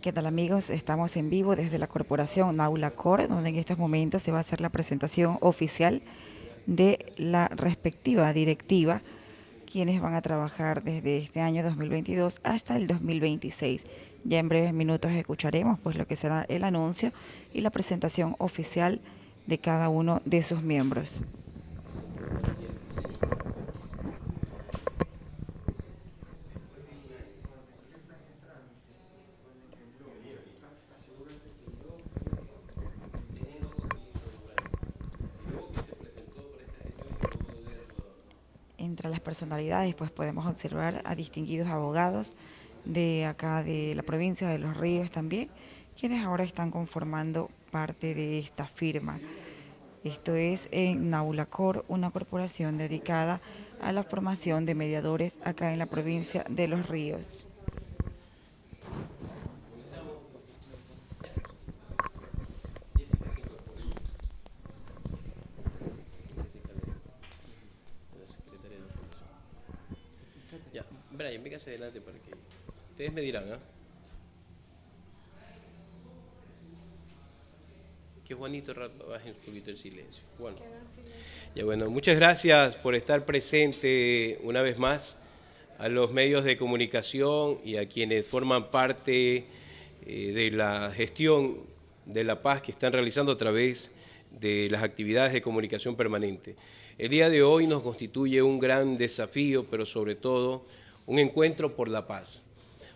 ¿Qué tal amigos? Estamos en vivo desde la corporación Naula Cor, donde en estos momentos se va a hacer la presentación oficial de la respectiva directiva, quienes van a trabajar desde este año 2022 hasta el 2026. Ya en breves minutos escucharemos pues lo que será el anuncio y la presentación oficial de cada uno de sus miembros. Las personalidades pues podemos observar a distinguidos abogados de acá de la provincia de Los Ríos también, quienes ahora están conformando parte de esta firma. Esto es en Naulacor, una corporación dedicada a la formación de mediadores acá en la provincia de Los Ríos. Brian, véngase adelante para que ustedes me dirán, ¿ah? Que Juanito baje un poquito el silencio. Bueno. Ya bueno, muchas gracias por estar presente una vez más a los medios de comunicación y a quienes forman parte eh, de la gestión de la paz que están realizando a través de las actividades de comunicación permanente. El día de hoy nos constituye un gran desafío, pero sobre todo un encuentro por la paz.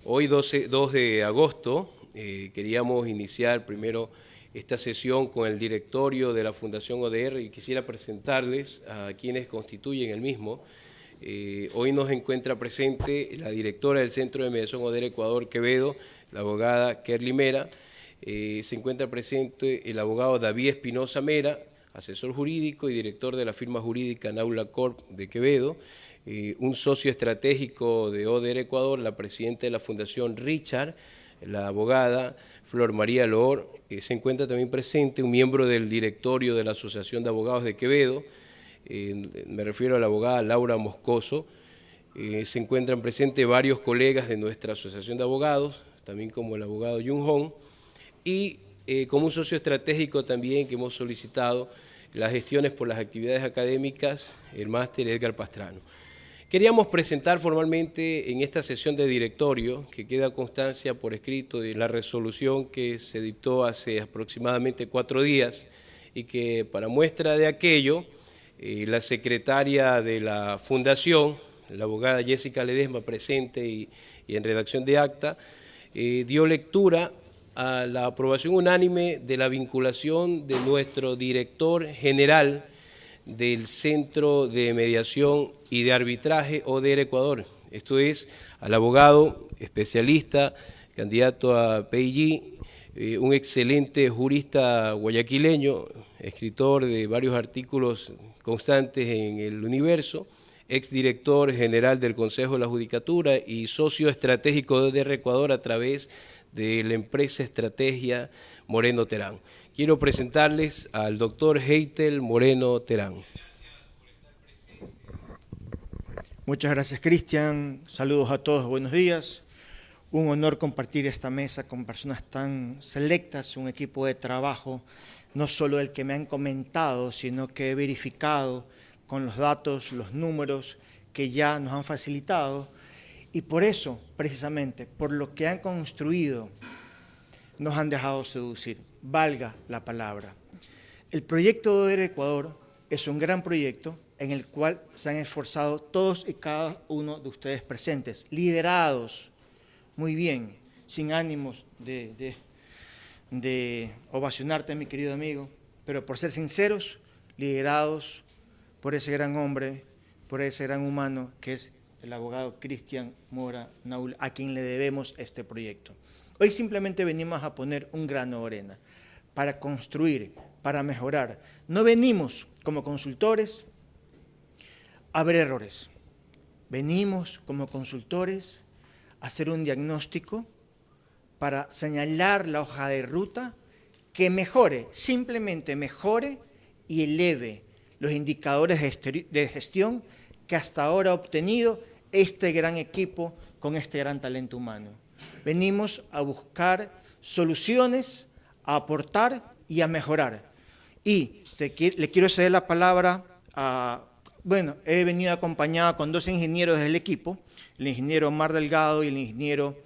Hoy 12, 2 de agosto eh, queríamos iniciar primero esta sesión con el directorio de la Fundación ODR y quisiera presentarles a quienes constituyen el mismo. Eh, hoy nos encuentra presente la directora del Centro de Mediación ODR Ecuador Quevedo, la abogada Kerly Mera. Eh, se encuentra presente el abogado David Espinosa Mera, asesor jurídico y director de la firma jurídica Naula Corp de Quevedo. Eh, un socio estratégico de ODR Ecuador, la presidenta de la Fundación Richard, la abogada Flor María Loor, eh, se encuentra también presente un miembro del directorio de la Asociación de Abogados de Quevedo, eh, me refiero a la abogada Laura Moscoso, se encuentran presentes varios colegas de nuestra Asociación de Abogados, también como el abogado Jung Hong, y como un socio estratégico también que hemos solicitado las gestiones por las actividades académicas, el máster Edgar Pastrano. Queríamos presentar formalmente en esta sesión de directorio, que queda constancia por escrito de la resolución que se dictó hace aproximadamente cuatro días y que para muestra de aquello, eh, la secretaria de la Fundación, la abogada Jessica Ledesma, presente y, en redacción de acta, eh, dio lectura a la aprobación unánime de la vinculación de nuestro director general del Centro de Mediación y de Arbitraje ODR Ecuador. Esto es al abogado especialista, candidato a PIG, eh, un excelente jurista guayaquileño, escritor de varios artículos constantes en el universo, exdirector general del Consejo de la Judicatura y socio estratégico de ODR Ecuador a través de la empresa Estrategia Moreno Terán. Quiero presentarles al doctor Heitel Moreno Terán. Muchas gracias, Cristian. Saludos a todos, buenos días. Un honor compartir esta mesa con personas tan selectas, un equipo de trabajo, no solo el que me han comentado, sino que he verificado con los datos, los números que ya nos han facilitado. Y por eso, precisamente, por lo que han construido, nos han dejado seducir valga la palabra. El proyecto de Ecuador es un gran proyecto en el cual se han esforzado todos y cada uno de ustedes presentes, liderados muy bien, sin ánimos de, de, ovacionarte, mi querido amigo, pero por ser sinceros, liderados por ese gran hombre, por ese gran humano que es el abogado Cristian Mora Naul, a quien le debemos este proyecto. Hoy simplemente venimos a poner un grano de arena para construir, para mejorar. No venimos como consultores a ver errores. Venimos como consultores a hacer un diagnóstico para señalar la hoja de ruta que mejore, simplemente mejore y eleve los indicadores de gestión que hasta ahora ha obtenido este gran equipo con este gran talento humano. venimos a buscar soluciones, a aportar y a mejorar. Y le quiero ceder la palabra a, bueno, he venido acompañado con dos ingenieros del equipo, el ingeniero Mar Delgado y el ingeniero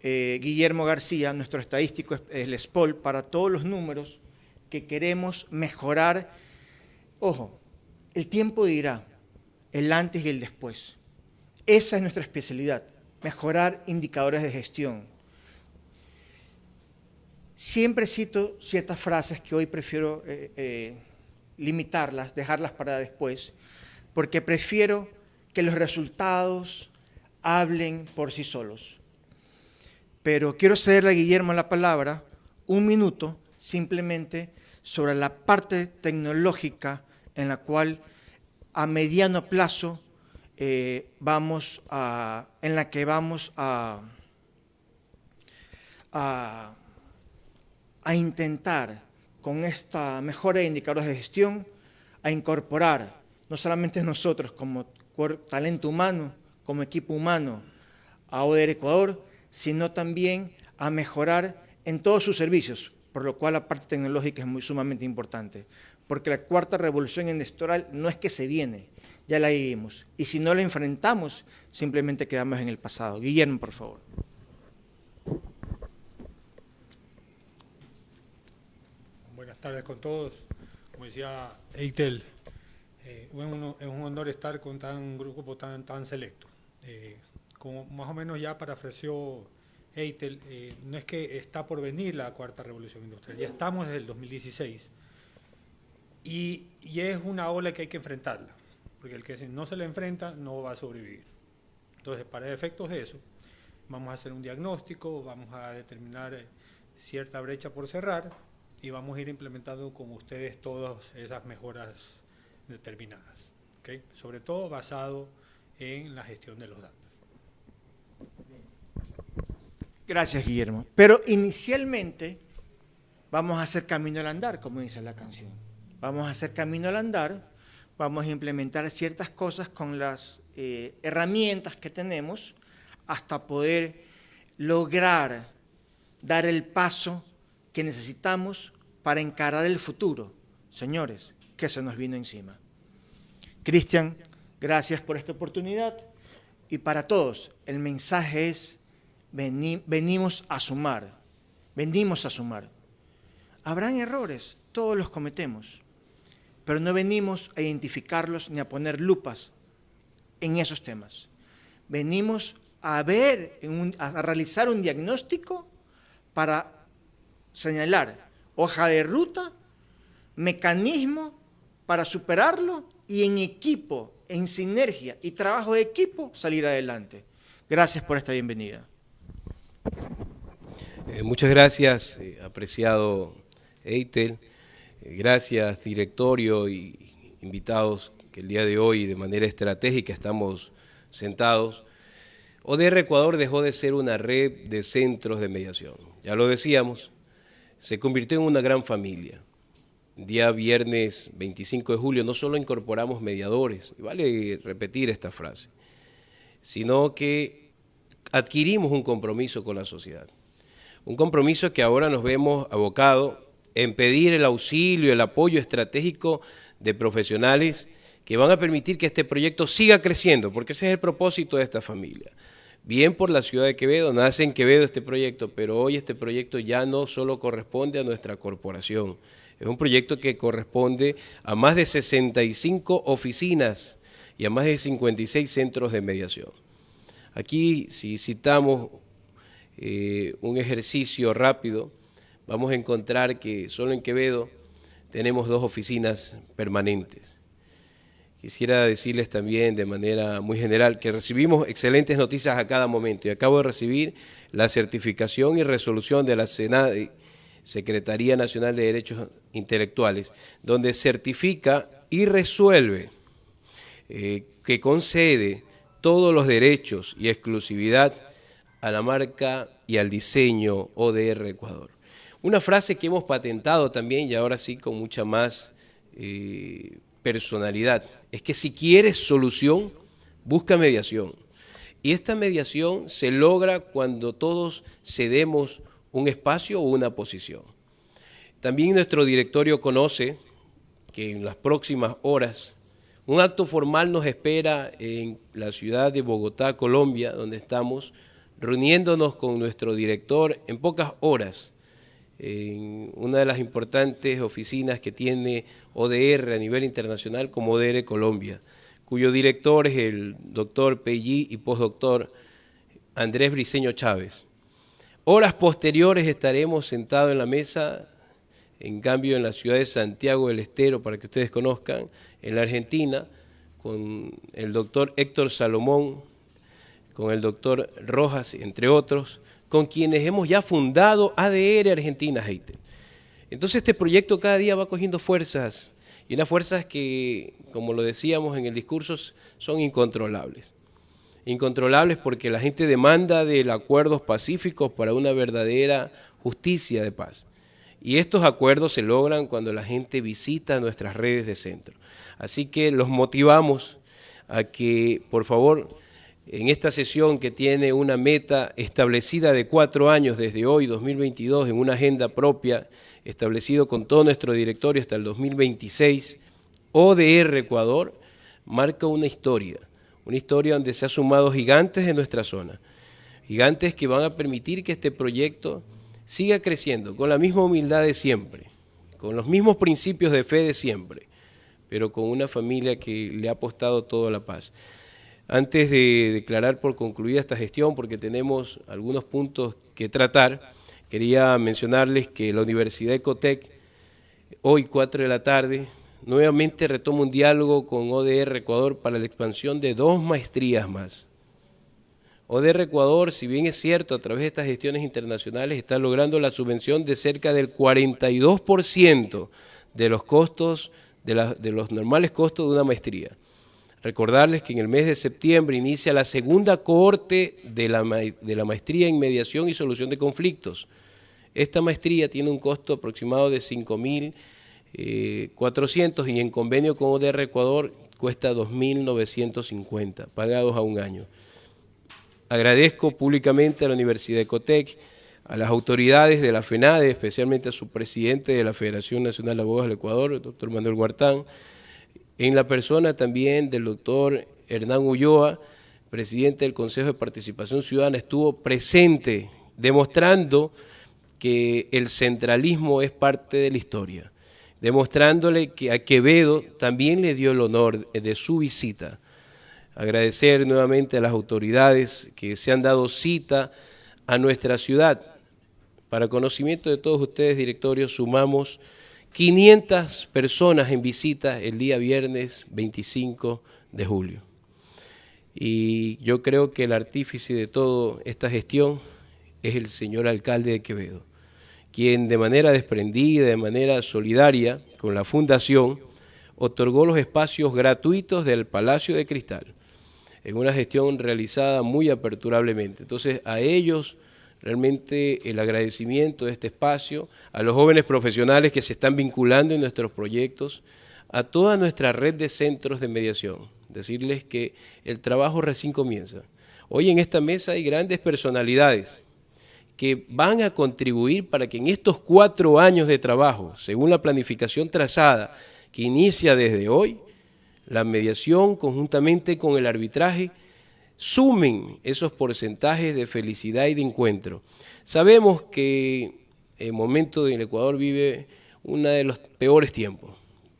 eh, Guillermo García, nuestro estadístico es el SPOL, para todos los números que queremos mejorar. Ojo, el tiempo dirá el antes y el después. Esa es nuestra especialidad, mejorar indicadores de gestión. Siempre cito ciertas frases que hoy prefiero eh, eh, limitarlas, dejarlas para después, porque prefiero que los resultados hablen por sí solos. Pero quiero cederle a Guillermo la palabra un minuto simplemente sobre la parte tecnológica en la cual a mediano plazo eh, vamos a, en la que vamos a, a, a intentar con esta mejora de indicadores de gestión a incorporar no solamente nosotros como talento humano, como equipo humano a ODER Ecuador, sino también a mejorar en todos sus servicios, por lo cual la parte tecnológica es sumamente importante, porque la cuarta revolución industrial no es que se viene, ya la vivimos, y si no la enfrentamos, simplemente quedamos en el pasado. Guillermo, por favor. Buenas tardes con todos. Como decía Eitel, eh, es un honor estar con un grupo tan, tan selecto. Eh, como más o menos ya parafraseó Eitel, eh, no es que está por venir la cuarta revolución industrial, ya estamos desde el 2016 y, es una ola que hay que enfrentarla, porque el que no se le enfrenta no va a sobrevivir. Entonces, para efectos de eso, vamos a hacer un diagnóstico, vamos a determinar cierta brecha por cerrar y vamos a ir implementando con ustedes todas esas mejoras determinadas, sobre todo basado en la gestión de los datos. Gracias, Guillermo. Pero inicialmente vamos a hacer camino al andar, como dice la canción. Vamos a hacer camino al andar, vamos a implementar ciertas cosas con las eh, herramientas que tenemos hasta poder lograr dar el paso que necesitamos para encarar el futuro. Señores, que se nos vino encima. Cristian, gracias por esta oportunidad. Y para todos, el mensaje es venimos a sumar, venimos a sumar. Habrán errores, todos los cometemos, pero no venimos a identificarlos ni a poner lupas en esos temas. Venimos a ver, a realizar un diagnóstico para señalar hoja de ruta, mecanismo para superarlo y en equipo, en sinergia y trabajo de equipo salir adelante. Gracias por esta bienvenida. Eh, muchas gracias, eh, apreciado Eitel. Eh, gracias, directorio y invitados que el día de hoy de manera estratégica estamos sentados. ODR Ecuador dejó de ser una red de centros de mediación. Ya lo decíamos, se convirtió en una gran familia. Día viernes 25 de julio no solo incorporamos mediadores, vale repetir esta frase, sino que adquirimos un compromiso con la sociedad. Un compromiso que ahora nos vemos abocado en pedir el auxilio, el apoyo estratégico de profesionales que van a permitir que este proyecto siga creciendo, porque ese es el propósito de esta familia. Bien por la ciudad de Quevedo, nace en Quevedo este proyecto, pero hoy este proyecto ya no solo corresponde a nuestra corporación, es un proyecto que corresponde a más de 65 oficinas y a más de 56 centros de mediación. Aquí, si citamos eh, un ejercicio rápido, vamos a encontrar que solo en Quevedo tenemos dos oficinas permanentes. Quisiera decirles también de manera muy general que recibimos excelentes noticias a cada momento y acabo de recibir la certificación y resolución de la Secretaría Nacional de Derechos Intelectuales, donde certifica y resuelve eh, que concede todos los derechos y exclusividad a la marca y al diseño ODR Ecuador. Una frase que hemos patentado también y ahora sí con mucha más eh, personalidad, es que si quieres solución, busca mediación. Y esta mediación se logra cuando todos cedemos un espacio o una posición. También nuestro directorio conoce que en las próximas horas un acto formal nos espera en la ciudad de Bogotá, Colombia, donde estamos reuniéndonos con nuestro director en pocas horas en una de las importantes oficinas que tiene ODR a nivel internacional como ODR Colombia, cuyo director es el doctor Pellí y postdoctor Andrés Briceño Chávez. Horas posteriores estaremos sentados en la mesa, en cambio en la ciudad de Santiago del Estero, para que ustedes conozcan, en la Argentina, con el doctor Héctor Salomón, con el doctor Rojas, entre otros, con quienes hemos ya fundado ADR Argentina Hater. Entonces este proyecto cada día va cogiendo fuerzas y unas fuerzas que, como lo decíamos en el discurso, son incontrolables. Incontrolables porque la gente demanda de acuerdos pacíficos para una verdadera justicia de paz. Y estos acuerdos se logran cuando la gente visita nuestras redes de centro. Así que los motivamos a que, por favor, en esta sesión que tiene una meta establecida de cuatro años desde hoy, 2022, en una agenda propia, establecido con todo nuestro directorio hasta el 2026, ODR Ecuador marca una historia, una historia donde se han sumado gigantes de nuestra zona, gigantes que van a permitir que este proyecto siga creciendo con la misma humildad de siempre, con los mismos principios de fe de siempre, pero con una familia que le ha apostado toda la paz. Antes de declarar por concluida esta gestión, porque tenemos algunos puntos que tratar, quería mencionarles que la Universidad Ecotec, hoy 4 de la tarde, nuevamente retoma un diálogo con ODR Ecuador para la expansión de dos maestrías más. ODR Ecuador, si bien es cierto, a través de estas gestiones internacionales está logrando la subvención de cerca del 42% de los costos, de, de los normales costos de una maestría. Recordarles que en el mes de septiembre inicia la segunda cohorte de la, maestría en mediación y solución de conflictos. Esta maestría tiene un costo aproximado de 5.400 eh, y en convenio con ODR Ecuador cuesta 2.950, pagados a un año. Agradezco públicamente a la Universidad Ecotec, a las autoridades de la FENADE, especialmente a su presidente de la Federación Nacional de Abogados del Ecuador, el doctor Manuel Guartán, en la persona también del doctor Hernán Ulloa, presidente del Consejo de Participación Ciudadana, estuvo presente demostrando que el centralismo es parte de la historia, demostrándole que a Quevedo también le dio el honor de su visita. Agradecer nuevamente a las autoridades que se han dado cita a nuestra ciudad. Para conocimiento de todos ustedes, directorios, sumamos 500 personas en visita el día viernes 25 de julio. Y yo creo que el artífice de toda esta gestión es el señor alcalde de Quevedo, quien de manera desprendida, de manera solidaria con la fundación, otorgó los espacios gratuitos del Palacio de Cristal, en una gestión realizada muy aperturablemente. Entonces a ellos realmente el agradecimiento de este espacio, a los jóvenes profesionales que se están vinculando en nuestros proyectos, a toda nuestra red de centros de mediación, decirles que el trabajo recién comienza. Hoy en esta mesa hay grandes personalidades que van a contribuir para que en estos cuatro años de trabajo, según la planificación trazada que inicia desde hoy, la mediación conjuntamente con el arbitraje sumen esos porcentajes de felicidad y de encuentro. Sabemos que el momento en el Ecuador vive uno de los peores tiempos,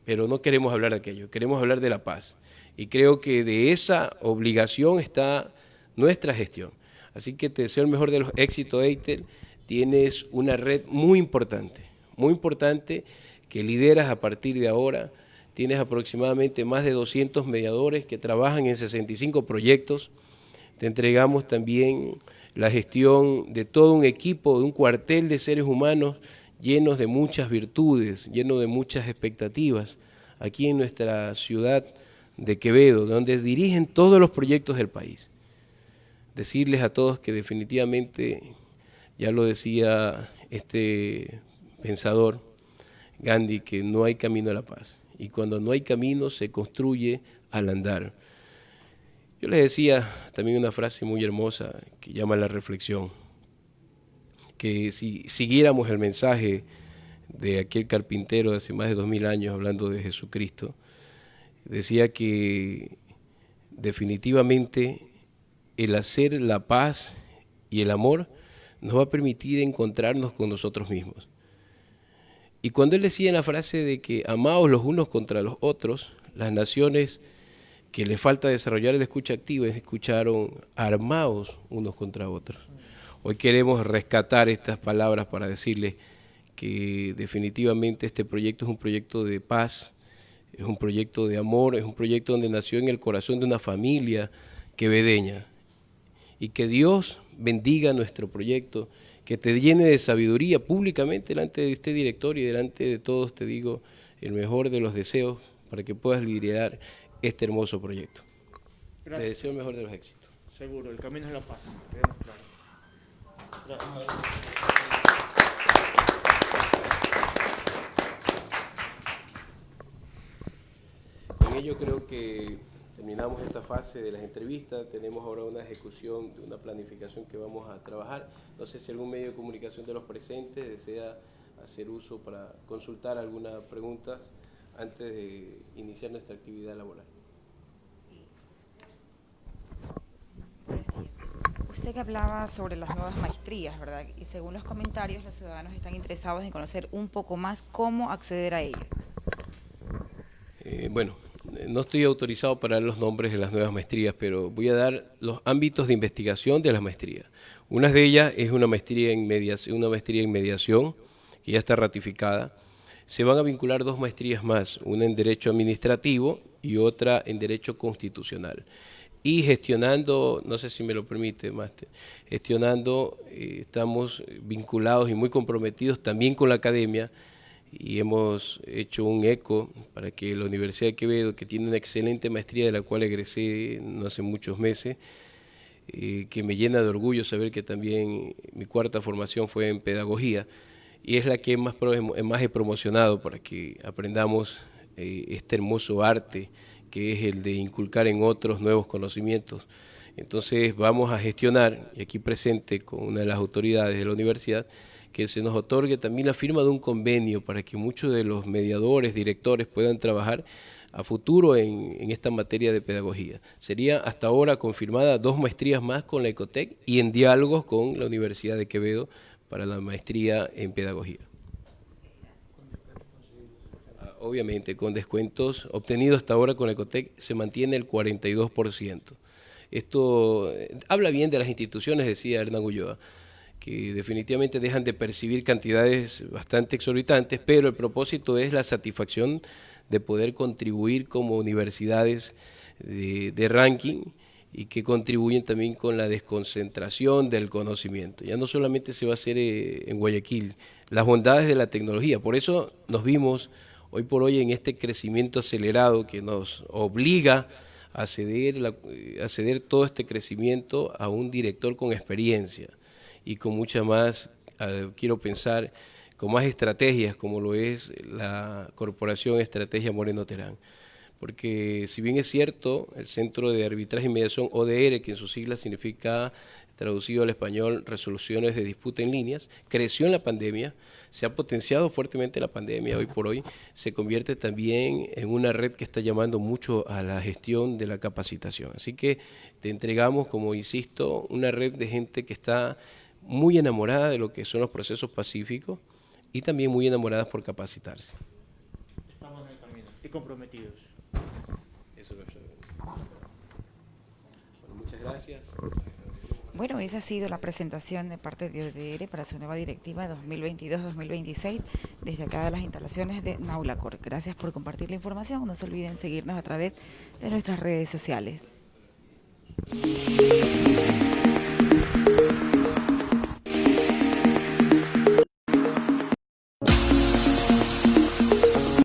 pero no queremos hablar de aquello, queremos hablar de la paz. Y creo que de esa obligación está nuestra gestión. Así que te deseo el mejor de los éxitos, Eitel. Tienes una red muy importante, muy importante que lideras a partir de ahora. Tienes aproximadamente más de 200 mediadores que trabajan en 65 proyectos. Te entregamos también la gestión de todo un equipo, de un cuartel de seres humanos llenos de muchas virtudes, llenos de muchas expectativas, aquí en nuestra ciudad de Quevedo, donde dirigen todos los proyectos del país. Decirles a todos que definitivamente, ya lo decía este pensador, Gandhi, que no hay camino a la paz. Y cuando no hay camino, se construye al andar. Yo les decía también una frase muy hermosa que llama la reflexión, que si siguiéramos el mensaje de aquel carpintero de hace más de dos mil años hablando de Jesucristo, decía que definitivamente el hacer la paz y el amor nos va a permitir encontrarnos con nosotros mismos. Y cuando él decía en la frase de que amaos los unos contra los otros, las naciones que le falta desarrollar el escucha activa escucharon armados unos contra otros. Hoy queremos rescatar estas palabras para decirles que definitivamente este proyecto es un proyecto de paz, es un proyecto de amor, es un proyecto donde nació en el corazón de una familia quevedeña. Y que Dios bendiga nuestro proyecto, que te llene de sabiduría públicamente delante de este director y delante de todos, te digo, el mejor de los deseos para que puedas liderar este hermoso proyecto. Te deseo el mejor de los éxitos. Seguro, el camino es la paz. Con ello creo que terminamos esta fase de las entrevistas, tenemos ahora una ejecución de una planificación que vamos a trabajar. No sé si algún medio de comunicación de los presentes desea hacer uso para consultar algunas preguntas antes de iniciar nuestra actividad laboral. Usted que hablaba sobre las nuevas maestrías, ¿verdad? Y según los comentarios, los ciudadanos están interesados en conocer un poco más cómo acceder a ello. Eh, bueno, no estoy autorizado para dar los nombres de las nuevas maestrías, pero voy a dar los ámbitos de investigación de las maestrías. Una de ellas es una maestría en mediación, una maestría en mediación que ya está ratificada. Se van a vincular dos maestrías más, una en Derecho Administrativo y otra en Derecho Constitucional. Y gestionando, no sé si me lo permite, gestionando, eh, estamos vinculados y muy comprometidos también con la academia y hemos hecho un eco para que la Universidad de Quevedo, que tiene una excelente maestría de la cual egresé no hace muchos meses, eh, que me llena de orgullo saber que también mi cuarta formación fue en pedagogía y es la que más, más he promocionado para que aprendamos eh, este hermoso arte que es el de inculcar en otros nuevos conocimientos. Entonces vamos a gestionar, y aquí presente con una de las autoridades de la universidad, que se nos otorgue también la firma de un convenio para que muchos de los mediadores, directores puedan trabajar a futuro en, esta materia de pedagogía. Sería hasta ahora confirmada dos maestrías más con la Ecotec y en diálogos con la Universidad de Quevedo para la maestría en pedagogía. Obviamente, con descuentos obtenidos hasta ahora con Ecotec se mantiene el 42%. Esto eh, habla bien de las instituciones, decía Hernán Ulloa que definitivamente dejan de percibir cantidades bastante exorbitantes, pero el propósito es la satisfacción de poder contribuir como universidades de, ranking y que contribuyen también con la desconcentración del conocimiento. Ya no solamente se va a hacer eh, en Guayaquil, las bondades de la tecnología, por eso nos vimos hoy por hoy en este crecimiento acelerado que nos obliga a ceder, a ceder todo este crecimiento a un director con experiencia y con mucha más, quiero pensar, con más estrategias como lo es la Corporación Estrategia Moreno Terán. Porque si bien es cierto, el Centro de Arbitraje y Mediación ODR, que en sus siglas significa traducido al español resoluciones de disputa en líneas, creció en la pandemia, se ha potenciado fuertemente la pandemia hoy por hoy, se convierte también en una red que está llamando mucho a la gestión de la capacitación. Así que te entregamos, como insisto, una red de gente que está muy enamorada de lo que son los procesos pacíficos y también muy enamoradas por capacitarse. Estamos en el camino y comprometidos. Eso es bueno, muchas gracias. Bueno, esa ha sido la presentación de parte de ODR para su nueva directiva 2022-2026 desde acá de las instalaciones de Naulacor. Gracias por compartir la información. No se olviden seguirnos a través de nuestras redes sociales.